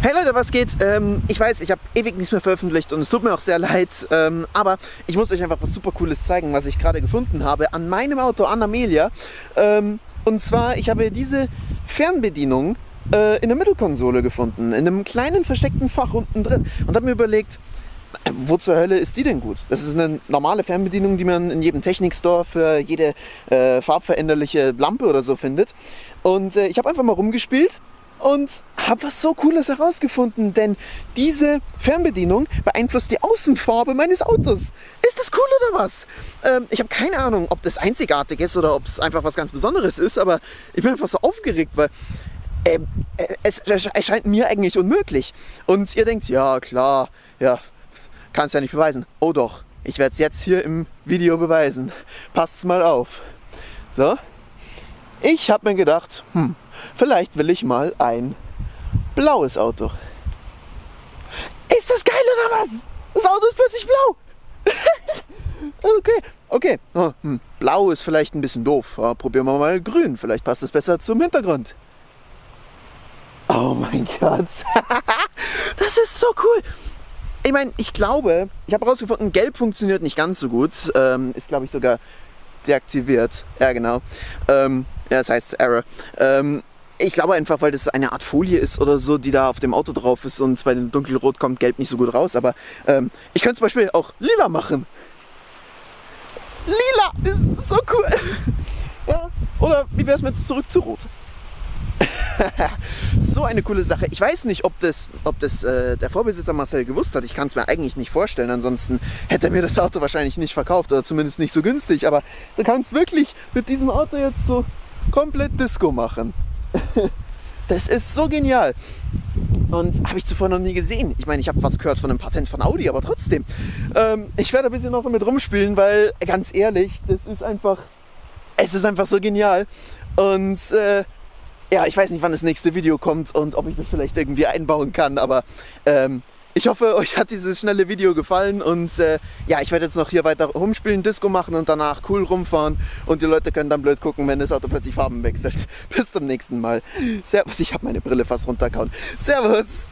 Hey Leute, was geht? Ähm, ich weiß, ich habe ewig nichts mehr veröffentlicht und es tut mir auch sehr leid, ähm, aber ich muss euch einfach was super cooles zeigen, was ich gerade gefunden habe an meinem Auto, an Amelia. Ähm, und zwar, ich habe diese Fernbedienung äh, in der Mittelkonsole gefunden, in einem kleinen versteckten Fach unten drin und habe mir überlegt, äh, wo zur Hölle ist die denn gut? Das ist eine normale Fernbedienung, die man in jedem Technikstore für jede äh, farbveränderliche Lampe oder so findet. Und äh, ich habe einfach mal rumgespielt und habe was so Cooles herausgefunden, denn diese Fernbedienung beeinflusst die Außenfarbe meines Autos. Ist das cool oder was? Ähm, ich habe keine Ahnung, ob das einzigartig ist oder ob es einfach was ganz Besonderes ist, aber ich bin einfach so aufgeregt, weil äh, es erscheint mir eigentlich unmöglich. Und ihr denkt, ja klar, ja, kannst ja nicht beweisen. Oh doch, ich werde es jetzt hier im Video beweisen. Passt's mal auf. So, ich habe mir gedacht, hm, vielleicht will ich mal ein blaues Auto. Ist das geil oder was? Das Auto ist plötzlich blau. okay, okay. Oh, hm. Blau ist vielleicht ein bisschen doof. Ja, probieren wir mal grün. Vielleicht passt es besser zum Hintergrund. Oh mein Gott. das ist so cool. Ich meine, ich glaube, ich habe herausgefunden, gelb funktioniert nicht ganz so gut. Ähm, ist, glaube ich, sogar deaktiviert. Ja, genau. Ähm, ja, das heißt Error. Ähm, ich glaube einfach, weil das eine Art Folie ist oder so, die da auf dem Auto drauf ist und bei dem dunkelrot kommt gelb nicht so gut raus. Aber ähm, ich könnte zum Beispiel auch lila machen. Lila, ist so cool. ja. Oder wie wäre es mit zurück zu rot? so eine coole Sache. Ich weiß nicht, ob das, ob das äh, der Vorbesitzer Marcel gewusst hat. Ich kann es mir eigentlich nicht vorstellen. Ansonsten hätte er mir das Auto wahrscheinlich nicht verkauft oder zumindest nicht so günstig. Aber du kannst wirklich mit diesem Auto jetzt so komplett Disco machen. das ist so genial. Und habe ich zuvor noch nie gesehen. Ich meine, ich habe was gehört von einem Patent von Audi, aber trotzdem. Ähm, ich werde ein bisschen noch damit rumspielen, weil ganz ehrlich, das ist einfach, es ist einfach so genial. Und äh, ja, ich weiß nicht, wann das nächste Video kommt und ob ich das vielleicht irgendwie einbauen kann, aber ähm, ich hoffe, euch hat dieses schnelle Video gefallen und äh, ja, ich werde jetzt noch hier weiter rumspielen, Disco machen und danach cool rumfahren und die Leute können dann blöd gucken, wenn das Auto plötzlich Farben wechselt. Bis zum nächsten Mal. Servus, ich habe meine Brille fast runtergehauen. Servus!